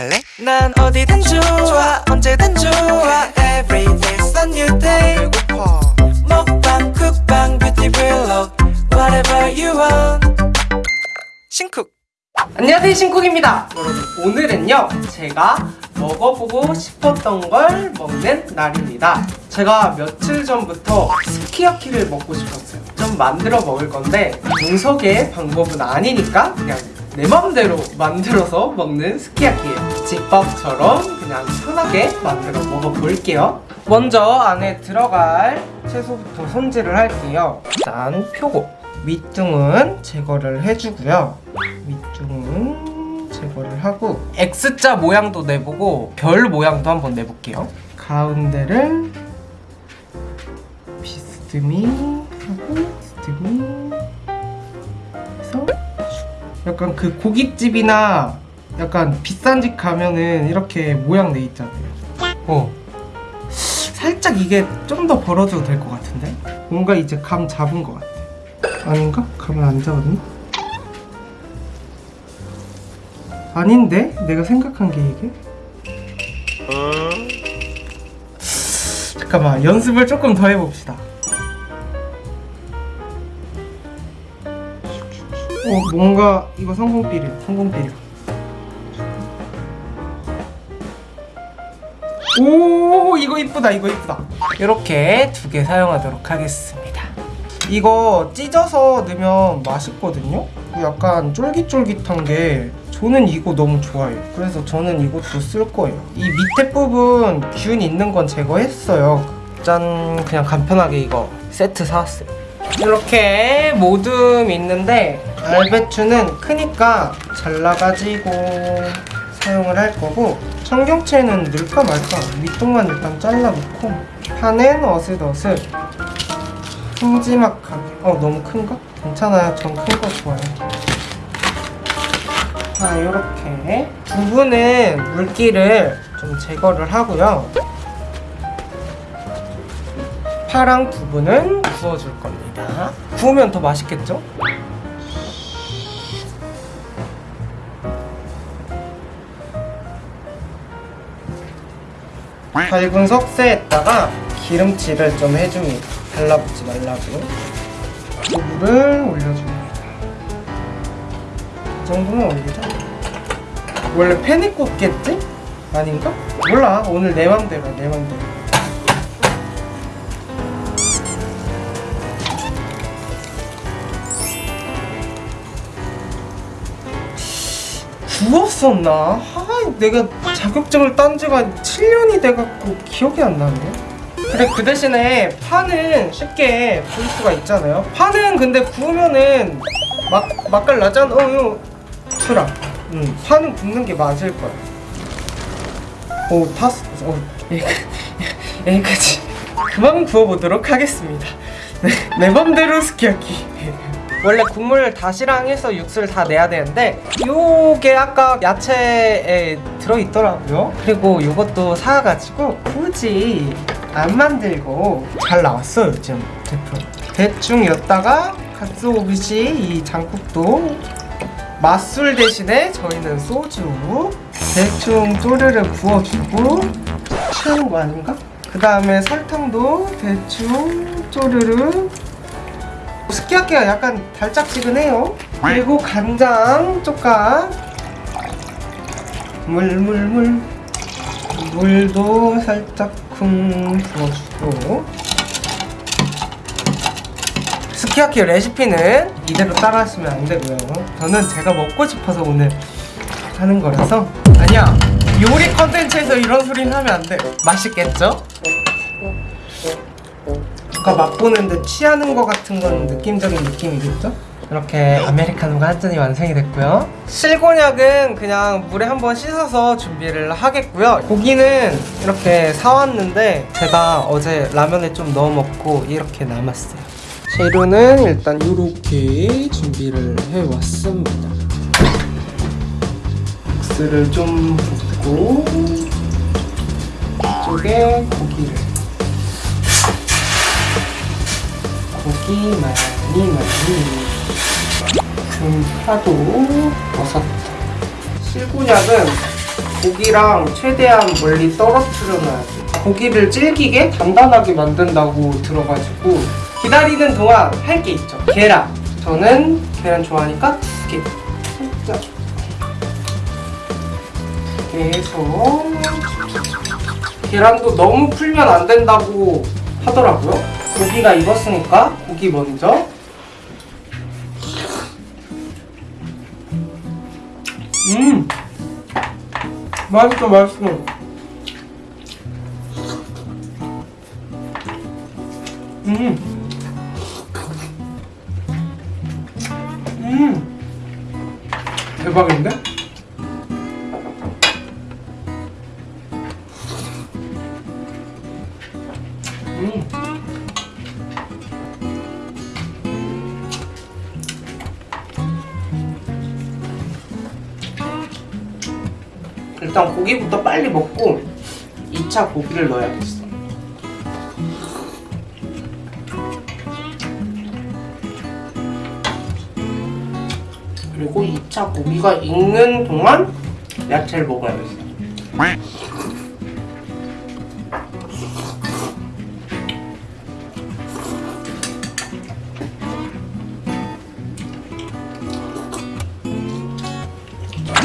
갈래? 난 어디든 좋아 언제든 좋아. Every day's a new day. 배고파. 먹방 쿡방 뷰티 블록 Whatever you want. 신쿡. 안녕하세요 신쿡입니다. 여러분 오늘은요 제가 먹어보고 싶었던 걸 먹는 날입니다. 제가 며칠 전부터 스키야키를 먹고 싶었어요. 좀 만들어 먹을 건데 정석의 방법은 아니니까 그냥 내 맘대로 만들어서 먹는 스키야키예요 집밥처럼 그냥 편하게 만들어 먹어볼게요. 먼저 안에 들어갈 채소부터 손질을 할게요. 일단 표고. 밑둥은 제거를 해주고요. 밑둥은 제거를 하고 X자 모양도 내보고 별 모양도 한번 내볼게요. 가운데를 비스듬히 하고 비스듬히 약간 그 고깃집이나 약간 비싼 집 가면은 이렇게 모양 내 있잖아요 어 살짝 이게 좀 더 벌어져도 될 것 같은데 뭔가 이제 감 잡은 것 같아 아닌가? 감을 안 잡았나? 아닌데? 내가 생각한 게 이게? 잠깐만 연습을 조금 더 해봅시다 어 뭔가 이거 성공비료 성공비료 오 이거 이쁘다 이거 이쁘다. 이렇게 두 개 사용하도록 하겠습니다. 이거 찢어서 넣으면 맛있거든요? 약간 쫄깃쫄깃한 게 저는 이거 너무 좋아해요. 그래서 저는 이것도 쓸 거예요. 이 밑에 부분 균 있는 건 제거했어요. 짠 그냥 간편하게 이거 세트 사왔어요. 이렇게 모듬 있는데 알배추는 크니까 잘라가지고 사용을 할 거고 청경채는 넣을까 말까 밑동만 일단 잘라놓고 파는 어슷어슷 큼지막하게 어 너무 큰가? 괜찮아요 전 큰 거 좋아해요 자 이렇게 두부는 물기를 좀 제거를 하고요 파랑 두부는 구워줄 겁니다 구우면 더 맛있겠죠? 밝은 석쇠에다가 기름칠을 좀 해줍니다 달라붙지 말라고 두부를 올려줍니다 이 정도면 올리자 원래 팬에 꽂겠지? 아닌가? 몰라 오늘 내 맘대로 내 맘대로 구웠었나? 아, 내가 자격증을 딴 지가 7년이 돼갖고 기억이 안 나네. 그래 그 대신에 파는 쉽게 구울 수가 있잖아요. 파는 근데 구우면은 막 맛깔 나잖아. 어, 이거 틀어. 응, 파는 굽는 게 맞을 거야. 오, 탔어. 어, 여기까지. 그만 구워보도록 하겠습니다. 네, 내 맘대로 스키야키. 원래 국물 다시랑 해서 육수를 다 내야 되는데 요게 아까 야채에 들어있더라고요. 그리고 요것도 사가지고 굳이 안 만들고 잘 나왔어 요즘 제품 대충 였다가 갓소오듯이 이 장국도 맛술 대신에 저희는 소주 대충 쪼르르 부어주고 취하는 거 아닌가? 그 다음에 설탕도 대충 쪼르르. 스키야키가 약간 달짝지근해요. 그리고 간장 쪽각 물물물. 물도 살짝 쿵 부어주고. 스키야키 레시피는 이대로 따라하시면 안 되고요. 저는 제가 먹고 싶어서 오늘 하는 거라서. 아니야. 요리 컨텐츠에서 이런 소리는 하면 안돼. 맛있겠죠? 누가 맛보는데 취하는 것 같은 건 느낌적인 느낌이겠죠? 이렇게 아메리카노가 한 잔이 완성이 됐고요. 실곤약은 그냥 물에 한번 씻어서 준비를 하겠고요. 고기는 이렇게 사왔는데 제가 어제 라면에 좀 넣어 먹고 이렇게 남았어요. 재료는 일단 이렇게 준비를 해왔습니다. 국수를 좀 붓고 이쪽에 고기를. 고기 많이 많이 금 파도 버섯 실곤약은 고기랑 최대한 멀리 떨어뜨려 놔야지. 고기를 질기게 단단하게 만든다고 들어가지고 기다리는 동안 할 게 있죠. 계란. 저는 계란 좋아하니까 두 개. 살짝. 해서 계란도 너무 풀면 안 된다고 하더라고요. 고기가 익었으니까 고기 먼저. 음, 맛있어, 맛있어. 음, 음, 대박인데? 음. 일단 고기부터 빨리 먹고 2차 고기를 넣어야겠어. 그리고 2차 고기가 익는 동안 야채를 먹어야겠어.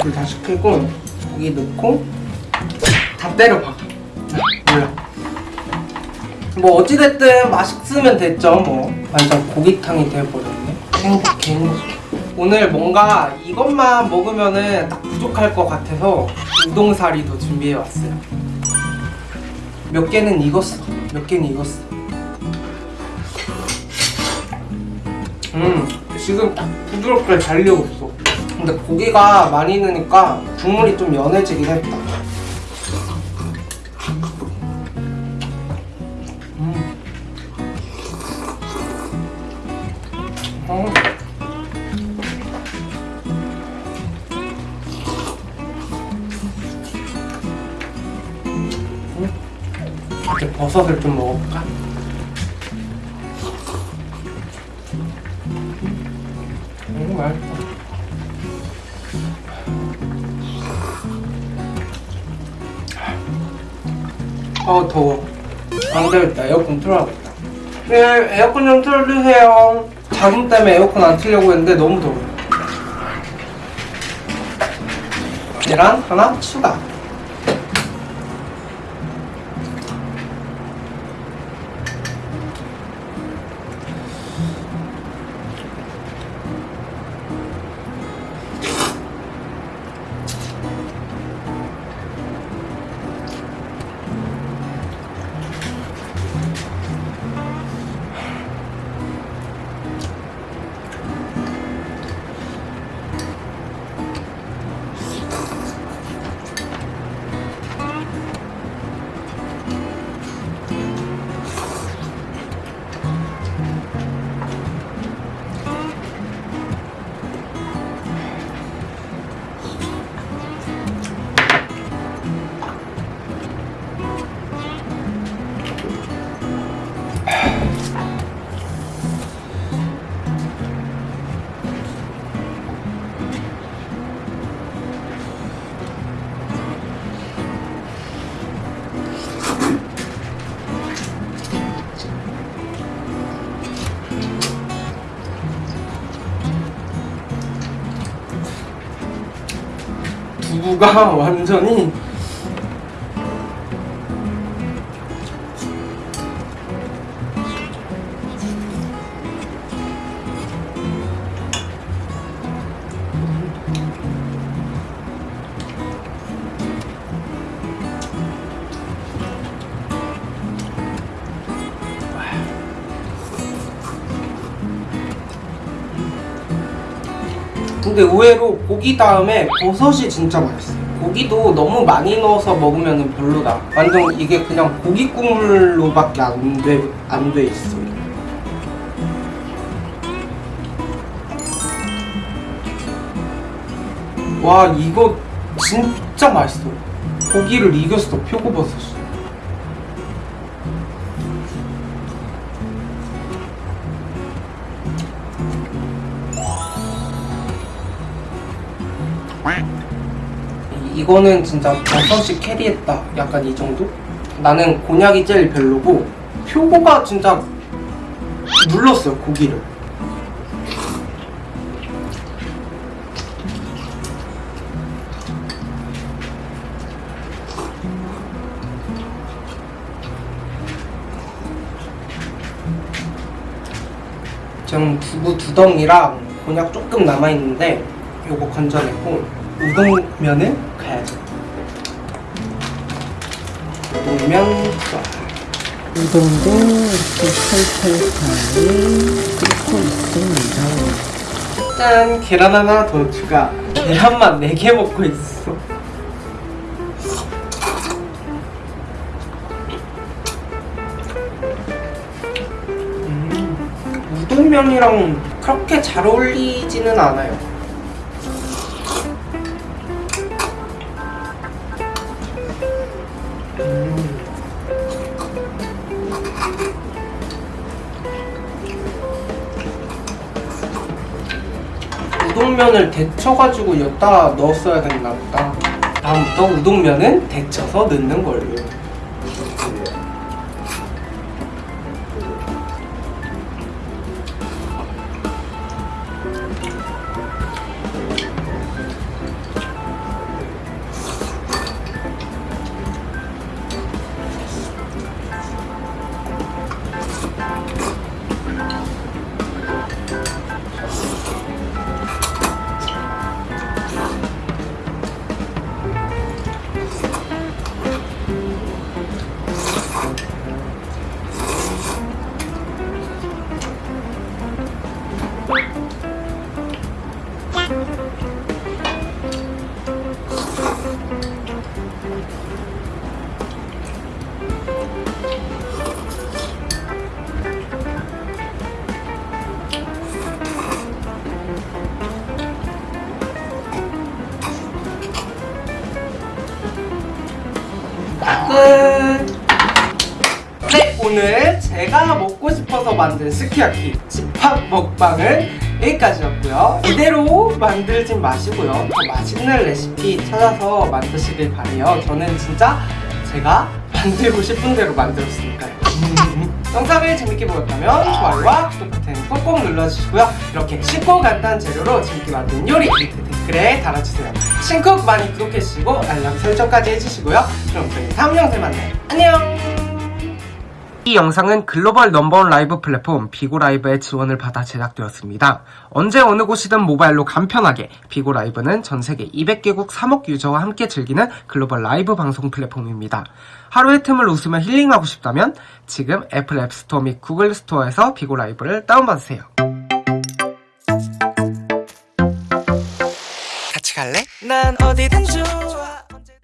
불 다시 끄고 고기 넣고 다 때려봐. 몰라. 뭐 어찌됐든 맛있으면 됐죠 뭐. 완전 고기탕이 돼버렸네. 행복해. 행복해 오늘 뭔가 이것만 먹으면은 딱 부족할 것 같아서 우동사리 더 준비해왔어요. 몇 개는 익었어. 몇 개는 익었어. 음 지금 딱 부드럽게 잘 익었어 근데 고기가 많이 넣으니까 국물이 좀 연해지긴 했다. 음. 어. 음. 이렇게 버섯을 좀 먹어볼까? 음, 맛있다. 아 더워. 안 되겠다. 에어컨 틀어야겠다. 네 에어컨 좀 틀어주세요. 자금 때문에 에어컨 안 틀려고 했는데 너무 더워요. 계란 하나 추가 두부가 완전히 근데 의외로 고기 다음에 버섯이 진짜 맛있어요. 고기도 너무 많이 넣어서 먹으면 별로다. 완전 이게 그냥 고기 국물로밖에 안 돼, 안 돼 있어. 와, 이거 진짜 맛있어. 고기를 이겼어, 표고버섯이. 이거는 진짜 버섯이 캐리했다. 약간 이 정도? 나는 곤약이 제일 별로고 표고가 진짜 눌렀어요 고기를. 지금 두부 두 덩이랑 곤약 조금 남아 있는데 요거 건져내고 우동면을 가야죠. 우동면. 우동도 이렇게 털털하게 끓고 있습니다. 짠 계란 하나 더 추가. 계란만 4개 먹고 있어. 음, 우동면이랑 그렇게 잘 어울리지는 않아요. 우동면을 데쳐가지고 여기다 넣었어야 됐나 보다. 다음부터 우동면은 데쳐서 넣는 걸로. 싶어서 만든 스키야키 집합 먹방은 여기까지였고요. 이대로 만들진 마시고요. 더 맛있는 레시피 찾아서 만드시길 바래요. 저는 진짜 제가 만들고 싶은 대로 만들었으니까요. 영상을 재밌게 보셨다면 좋아요와 구독 버튼 꼭꼭 눌러주시고요. 이렇게 쉽고 간단한 재료로 재밌게 만든 요리 밑에 댓글에 달아주세요. 신쿡 많이 구독해주시고 알람 설정까지 해주시고요. 그럼 저희 다음 영상에 만나요. 안녕! 이 영상은 글로벌 number one 라이브 플랫폼 Bigo Live의 지원을 받아 제작되었습니다. 언제 어느 곳이든 모바일로 간편하게 Bigo Live는 전 세계 200개국 3억 유저와 함께 즐기는 글로벌 라이브 방송 플랫폼입니다. 하루의 틈을 웃으며 힐링하고 싶다면 지금 Apple App Store 및 Google Store에서 Bigo Live를 다운받으세요. 같이 갈래? 난 어디든 좋아